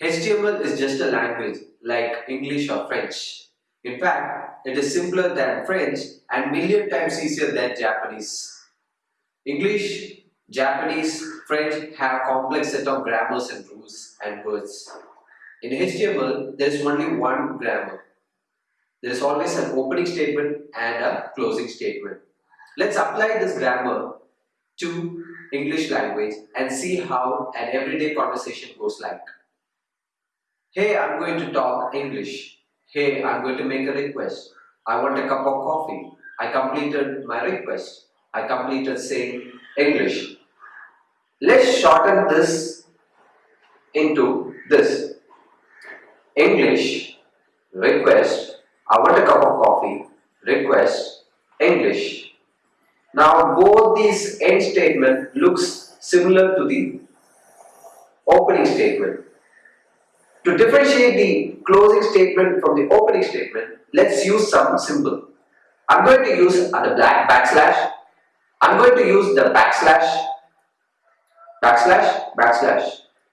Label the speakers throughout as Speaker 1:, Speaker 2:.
Speaker 1: HTML is just a language like English or French. In fact, it is simpler than French and million times easier than Japanese. English, Japanese, French have complex set of grammars and rules and words. In HTML, there is only one grammar. There is always an opening statement and a closing statement. Let's apply this grammar to English language and see how an everyday conversation goes like. Hey, I'm going to talk English. Hey, I'm going to make a request. I want a cup of coffee. I completed my request. I completed saying English. Let's shorten this into this. English, request, I want a cup of coffee, request, English. Now both these end statement looks similar to the opening statement. To differentiate the closing statement from the opening statement, let's use some symbol. I'm going to use the black backslash. I'm going to use the backslash, backslash, backslash.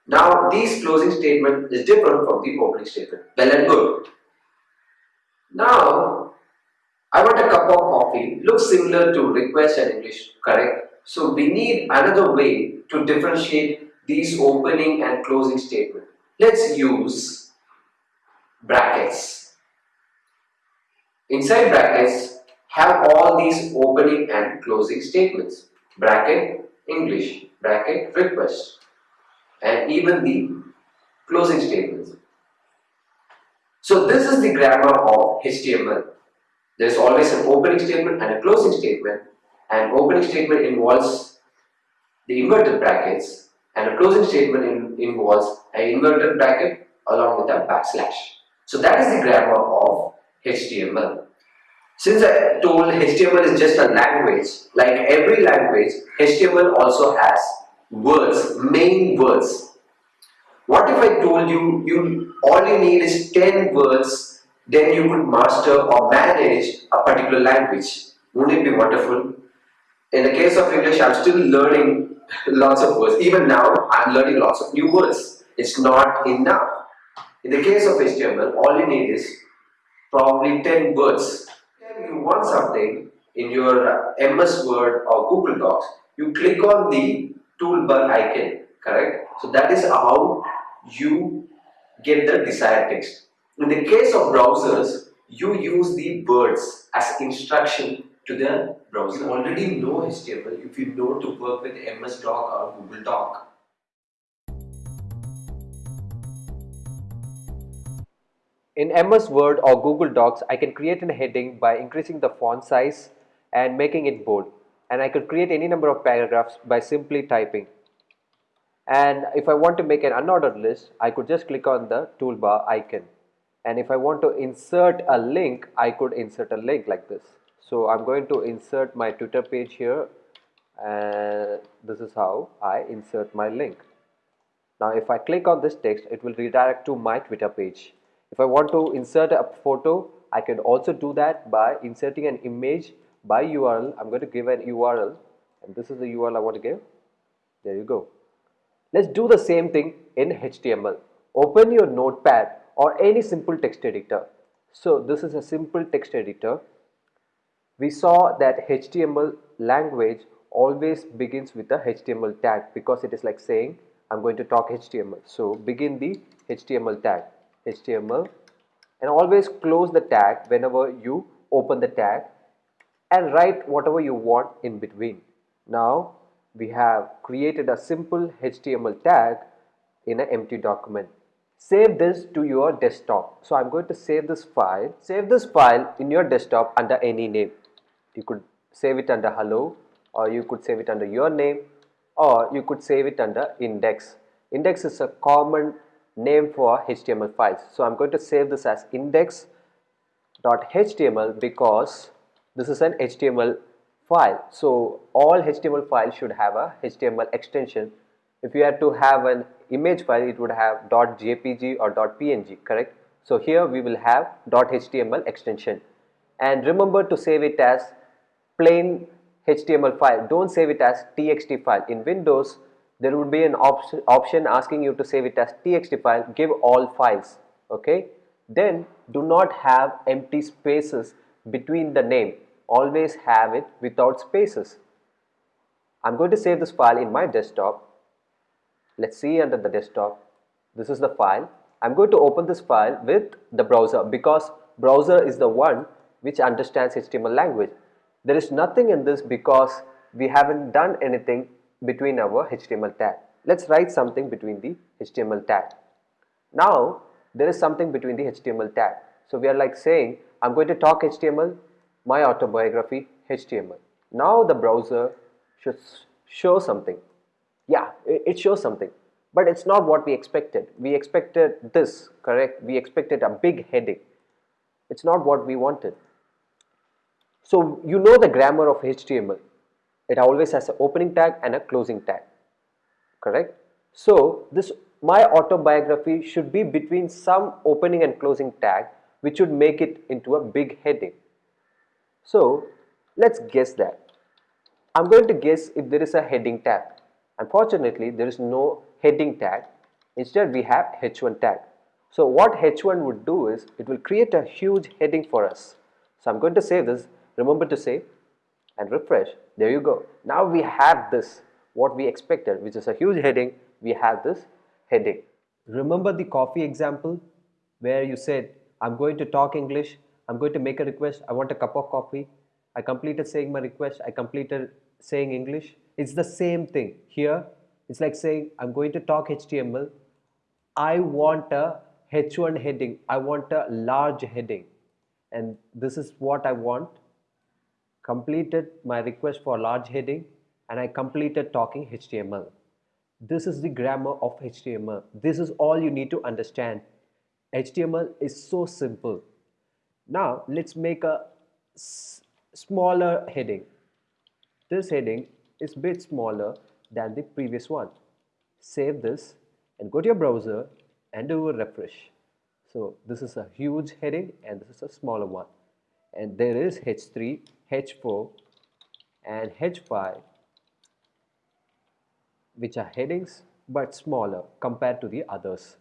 Speaker 1: Now this closing statement is different from the opening statement. Well and good. Now I want a cup of Looks similar to request in English, correct? So we need another way to differentiate these opening and closing statement. Let's use brackets. Inside brackets have all these opening and closing statements. Bracket English, bracket request and even the closing statements. So this is the grammar of HTML. There is always an opening statement and a closing statement. An opening statement involves the inverted brackets and a closing statement in, involves an inverted bracket along with a backslash. So that is the grammar of HTML. Since I told HTML is just a language, like every language, HTML also has words, main words. What if I told you, you all you need is 10 words, then you could master or manage a particular language. Wouldn't it be wonderful? In the case of English, I'm still learning lots of words. Even now, I'm learning lots of new words. It's not enough. In the case of HTML, all you need is probably 10 words. If you want something in your uh, MS Word or Google Docs, you click on the toolbar icon, correct? So that is how you get the desired text. In the case of browsers, you use the words as instruction to the browser. You already know HTML if you know to work with MS Doc or Google Doc.
Speaker 2: In MS Word or Google Docs, I can create a heading by increasing the font size and making it bold. And I could create any number of paragraphs by simply typing. And if I want to make an unordered list, I could just click on the toolbar icon. And if I want to insert a link, I could insert a link like this. So I'm going to insert my Twitter page here and this is how I insert my link. Now if I click on this text, it will redirect to my Twitter page. If I want to insert a photo, I can also do that by inserting an image by URL. I'm going to give an URL and this is the URL I want to give. There you go. Let's do the same thing in HTML. Open your notepad or any simple text editor. So this is a simple text editor. We saw that HTML language always begins with a HTML tag because it is like saying I'm going to talk HTML. So begin the HTML tag. HTML and always close the tag whenever you open the tag and write whatever you want in between. Now we have created a simple HTML tag in an empty document. Save this to your desktop. So I'm going to save this file. Save this file in your desktop under any name. You could save it under hello or you could save it under your name or you could save it under index. Index is a common name for HTML files. So I'm going to save this as index.html because this is an HTML file. So all HTML files should have a HTML extension. If you had to have an image file, it would have .jpg or .png, correct? So here we will have .html extension. And remember to save it as plain HTML file. Don't save it as txt file. In Windows, there would be an option, option asking you to save it as txt file, give all files, okay. Then do not have empty spaces between the name, always have it without spaces. I'm going to save this file in my desktop. Let's see under the desktop. This is the file. I'm going to open this file with the browser because browser is the one which understands HTML language. There is nothing in this because we haven't done anything between our HTML tag. Let's write something between the HTML tag. Now there is something between the HTML tag. So we are like saying I'm going to talk HTML, my autobiography HTML. Now the browser should show something. It shows something. But it's not what we expected. We expected this, correct? We expected a big heading. It's not what we wanted. So you know the grammar of HTML. It always has an opening tag and a closing tag, correct? So this my autobiography should be between some opening and closing tag which would make it into a big heading. So let's guess that. I'm going to guess if there is a heading tag. Unfortunately, there is no heading tag. Instead, we have h1 tag. So what h1 would do is it will create a huge heading for us. So I'm going to save this. Remember to save and refresh. There you go. Now we have this what we expected which is a huge heading. We have this heading. Remember the coffee example where you said I'm going to talk English. I'm going to make a request. I want a cup of coffee. I completed saying my request. I completed saying English. It's the same thing here. It's like saying I'm going to talk HTML. I want a H1 heading. I want a large heading. And this is what I want. Completed my request for a large heading and I completed talking HTML. This is the grammar of HTML. This is all you need to understand. HTML is so simple. Now let's make a smaller heading. This heading is bit smaller than the previous one. Save this and go to your browser and do a refresh. So this is a huge heading and this is a smaller one. And there is H3, H4 and H5 which are headings but smaller compared to the others.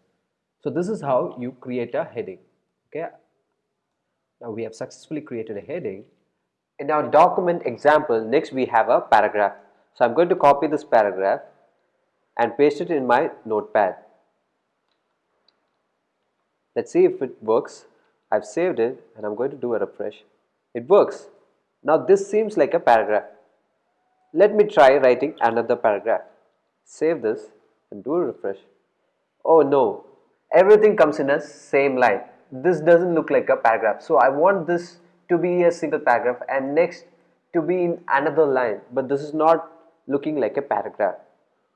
Speaker 2: So this is how you create a heading. Okay. Now we have successfully created a heading. In our document example, next we have a paragraph. So I'm going to copy this paragraph and paste it in my notepad. Let's see if it works. I've saved it and I'm going to do a refresh. It works. Now this seems like a paragraph. Let me try writing another paragraph. Save this and do a refresh. Oh no, everything comes in a same line. This doesn't look like a paragraph. So I want this to be a single paragraph and next to be in another line. But this is not looking like a paragraph.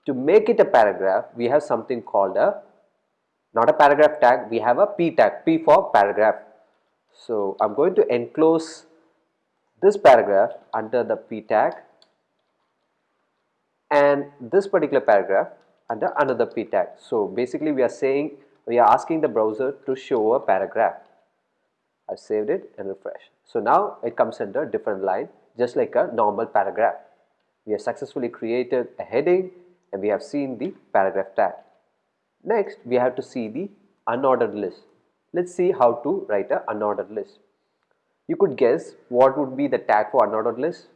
Speaker 2: To make it a paragraph, we have something called a, not a paragraph tag, we have a p tag, p for paragraph. So I'm going to enclose this paragraph under the p tag and this particular paragraph under another p tag. So basically we are saying we are asking the browser to show a paragraph. I've saved it and refresh. So now it comes under different line just like a normal paragraph. We have successfully created a heading and we have seen the paragraph tag. Next we have to see the unordered list. Let's see how to write an unordered list. You could guess what would be the tag for unordered list?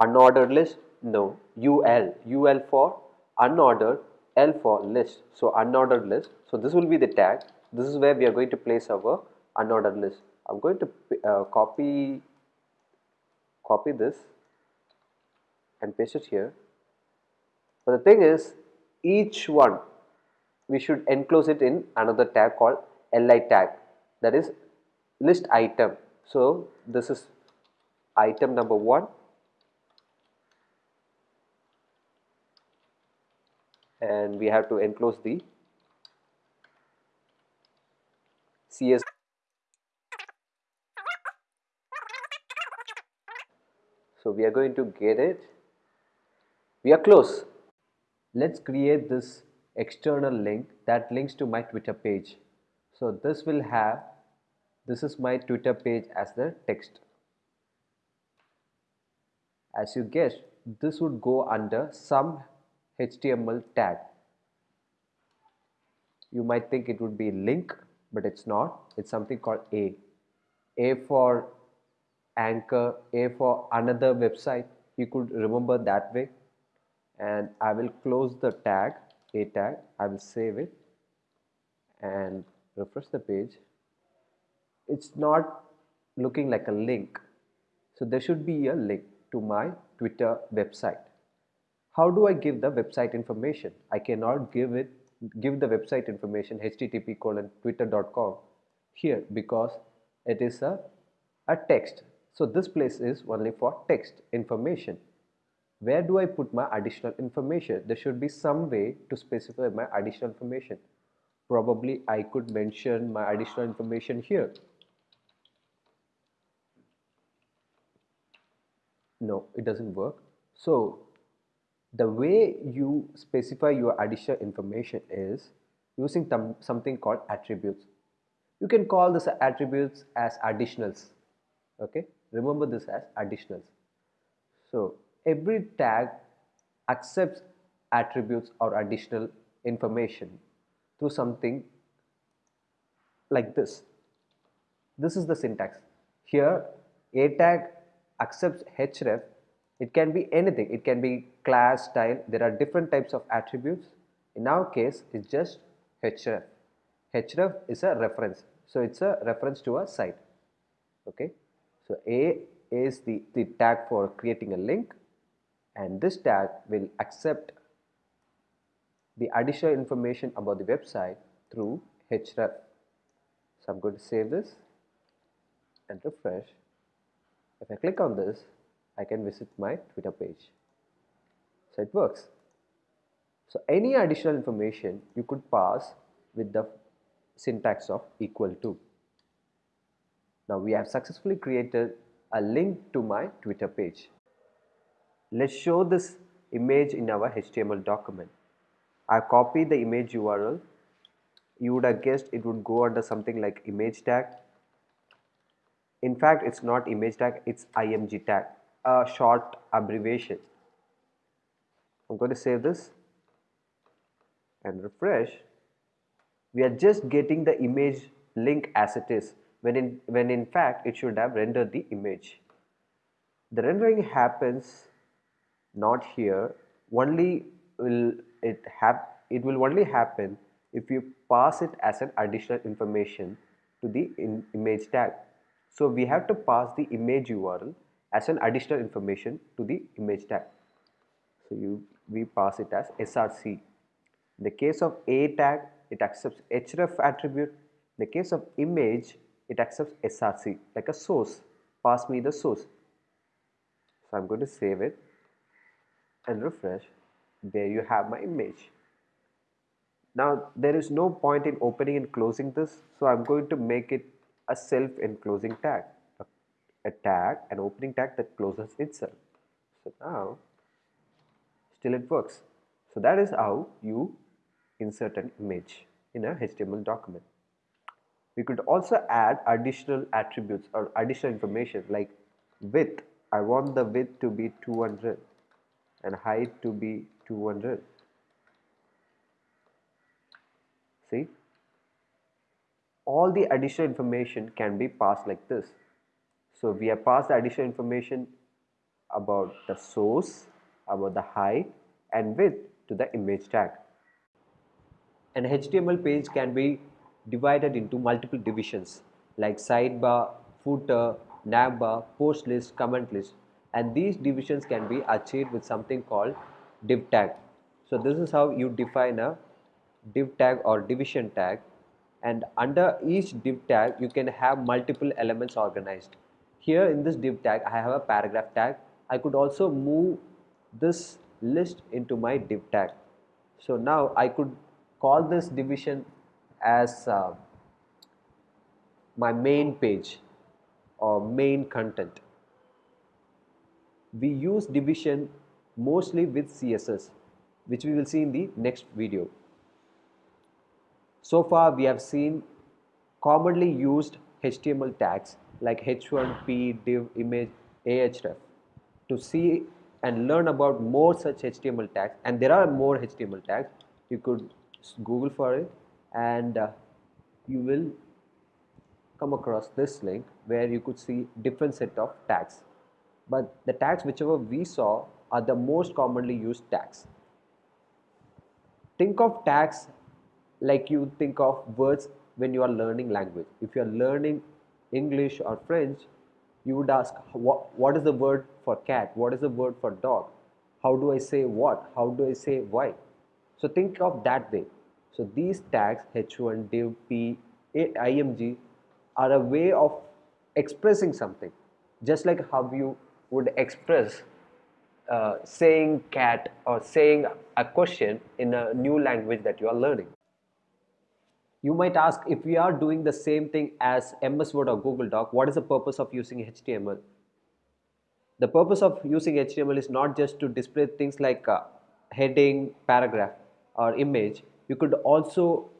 Speaker 2: Unordered list no, UL, UL for unordered, L for list. So unordered list. So this will be the tag. This is where we are going to place our unordered list. I'm going to uh, copy copy this and paste it here. But the thing is, each one we should enclose it in another tag called li tag that is list item. So this is item number one and we have to enclose the CS so we are going to get it we are close let's create this external link that links to my twitter page so this will have this is my twitter page as the text as you guessed this would go under some HTML tag. You might think it would be link, but it's not. It's something called A. A for anchor, A for another website. You could remember that way. And I will close the tag, A tag. I will save it and refresh the page. It's not looking like a link. So there should be a link to my Twitter website. How do I give the website information? I cannot give it give the website information http colon twitter.com here because it is a, a text. So this place is only for text information. Where do I put my additional information? There should be some way to specify my additional information. Probably I could mention my additional information here. No, it doesn't work. So the way you specify your additional information is using something called attributes. You can call this attributes as additionals. Okay, remember this as additionals. So every tag accepts attributes or additional information through something like this. This is the syntax. Here a tag accepts href. It can be anything. It can be class style. There are different types of attributes. In our case it's just href. Href is a reference. So it's a reference to a site. Okay so a is the, the tag for creating a link and this tag will accept the additional information about the website through href so i'm going to save this and refresh if i click on this I can visit my Twitter page. So it works. So any additional information you could pass with the syntax of equal to. Now we have successfully created a link to my Twitter page. Let's show this image in our HTML document. I copied the image URL. You would have guessed it would go under something like image tag. In fact, it's not image tag, it's img tag a short abbreviation. I'm going to save this and refresh. We are just getting the image link as it is when in, when in fact it should have rendered the image. The rendering happens not here only will it have it will only happen if you pass it as an additional information to the image tag. So we have to pass the image URL as an additional information to the image tag. So you we pass it as src. In the case of a tag, it accepts href attribute. In the case of image, it accepts src like a source. Pass me the source. So I'm going to save it and refresh. There you have my image. Now there is no point in opening and closing this, so I'm going to make it a self-enclosing tag a tag, an opening tag that closes itself. So now still it works. So that is how you insert an image in a HTML document. We could also add additional attributes or additional information like width. I want the width to be 200 and height to be 200. See? All the additional information can be passed like this. So we have passed the additional information about the source, about the height and width to the image tag. An HTML page can be divided into multiple divisions like sidebar, footer, navbar, post list, comment list. And these divisions can be achieved with something called div tag. So this is how you define a div tag or division tag. And under each div tag you can have multiple elements organized. Here in this div tag I have a paragraph tag. I could also move this list into my div tag. So now I could call this division as uh, my main page or main content. We use division mostly with CSS which we will see in the next video. So far we have seen commonly used HTML tags like h1p div image ahref to see and learn about more such HTML tags. And there are more HTML tags. You could google for it and uh, you will come across this link where you could see different set of tags. But the tags whichever we saw are the most commonly used tags. Think of tags like you think of words when you are learning language. If you are learning english or french you would ask what, what is the word for cat? What is the word for dog? How do i say what? How do i say why? So think of that way so these tags h1 div p img are a way of expressing something just like how you would express uh, saying cat or saying a question in a new language that you are learning. You might ask if we are doing the same thing as MS Word or Google Doc, what is the purpose of using HTML? The purpose of using HTML is not just to display things like uh, heading, paragraph or image. You could also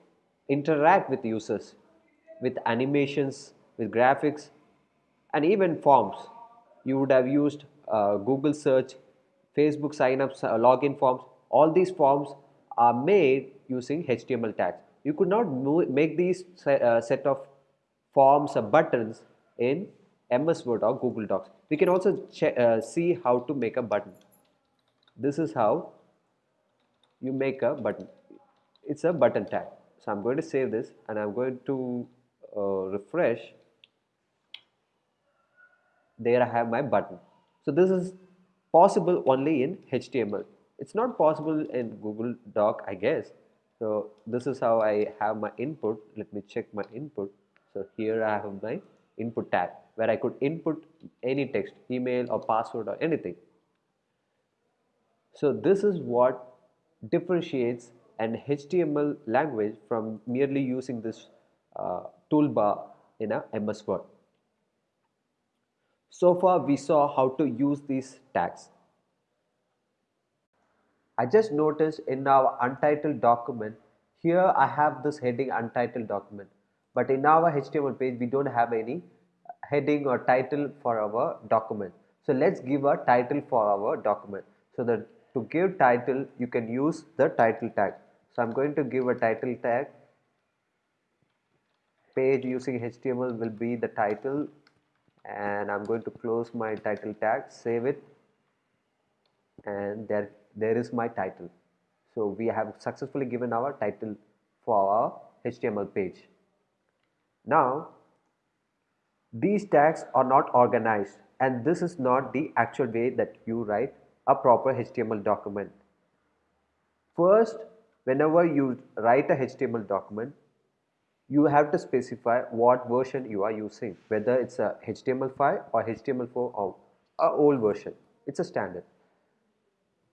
Speaker 2: interact with users with animations, with graphics and even forms. You would have used uh, Google search, Facebook signups, uh, login forms. All these forms are made using HTML tags. You could not make these set, uh, set of forms or buttons in MS Word or Google Docs. We can also uh, see how to make a button. This is how you make a button. It's a button tag. So I'm going to save this and I'm going to uh, refresh. There I have my button. So this is possible only in HTML it's not possible in Google Doc I guess. So this is how I have my input. Let me check my input. So here I have my input tag where I could input any text email or password or anything. So this is what differentiates an HTML language from merely using this uh, toolbar in a MS Word. So far we saw how to use these tags. I just noticed in our untitled document here I have this heading untitled document but in our HTML page we don't have any heading or title for our document. So let's give a title for our document. So that to give title you can use the title tag. So I'm going to give a title tag. Page using HTML will be the title. And I'm going to close my title tag. Save it. And there there is my title. So we have successfully given our title for our HTML page. Now these tags are not organized. And this is not the actual way that you write a proper HTML document. First whenever you write a HTML document you have to specify what version you are using whether it's a HTML5 or HTML4 or a old version. It's a standard.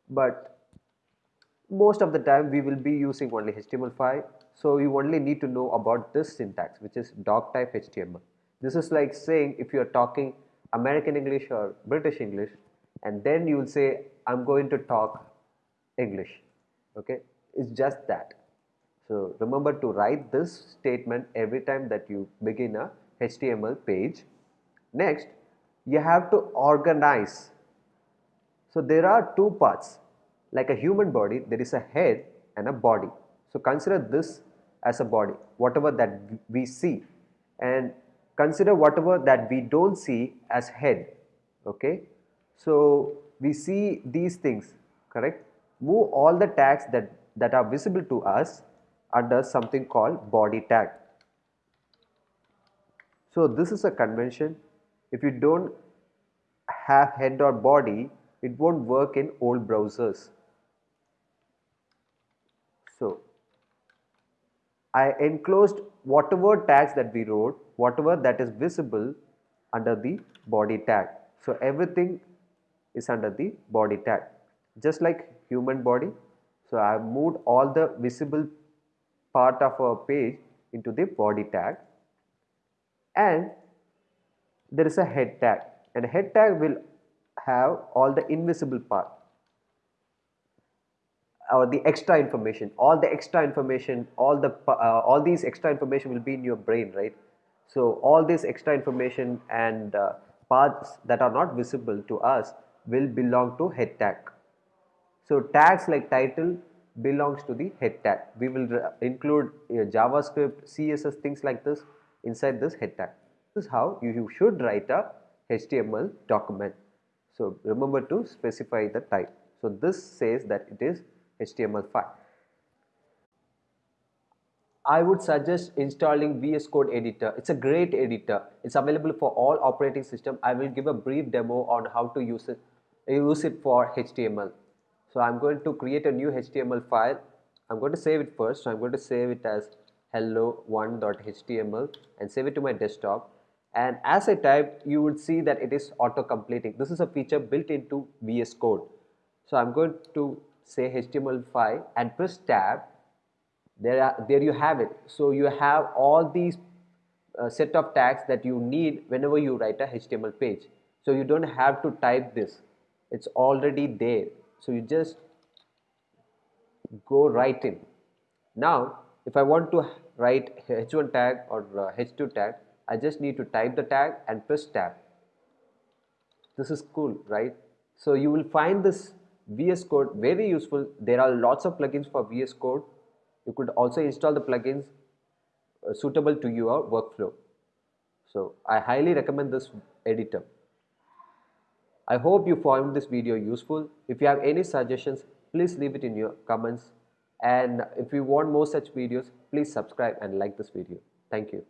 Speaker 2: But most of the time we will be using only HTML5 so you only need to know about this syntax which is doc type HTML this is like saying if you are talking American English or British English and then you will say I'm going to talk English. Okay it's just that so remember to write this statement every time that you begin a HTML page. Next, you have to organize. So there are two parts. Like a human body, there is a head and a body. So consider this as a body, whatever that we see. And consider whatever that we don't see as head. Okay. So we see these things, correct? Move all the tags that, that are visible to us under something called body tag. So this is a convention. If you don't have head or body, it won't work in old browsers. So I enclosed whatever tags that we wrote, whatever that is visible under the body tag. So everything is under the body tag, just like human body. So I have moved all the visible part of a page into the body tag. And there is a head tag. And head tag will have all the invisible part. Or the extra information. All the extra information all the uh, all these extra information will be in your brain right? So all this extra information and uh, parts that are not visible to us will belong to head tag. So tags like title belongs to the head tag. We will include uh, JavaScript, CSS, things like this inside this head tag. This is how you, you should write a HTML document. So remember to specify the type. So this says that it is HTML file. I would suggest installing VS Code editor. It's a great editor. It's available for all operating system. I will give a brief demo on how to use it, use it for HTML. So I'm going to create a new HTML file. I'm going to save it first. So I'm going to save it as hello1.html and save it to my desktop. And as I type, you would see that it is auto completing. This is a feature built into VS Code. So I'm going to say HTML5 and press tab there are there you have it so you have all these uh, set of tags that you need whenever you write a html page so you don't have to type this it's already there so you just go right in. Now if i want to write h1 tag or uh, h2 tag i just need to type the tag and press tab. This is cool right? So you will find this vs code very useful. There are lots of plugins for vs code. You could also install the plugins uh, suitable to your workflow. So I highly recommend this editor. I hope you found this video useful. If you have any suggestions, please leave it in your comments. And if you want more such videos, please subscribe and like this video. Thank you.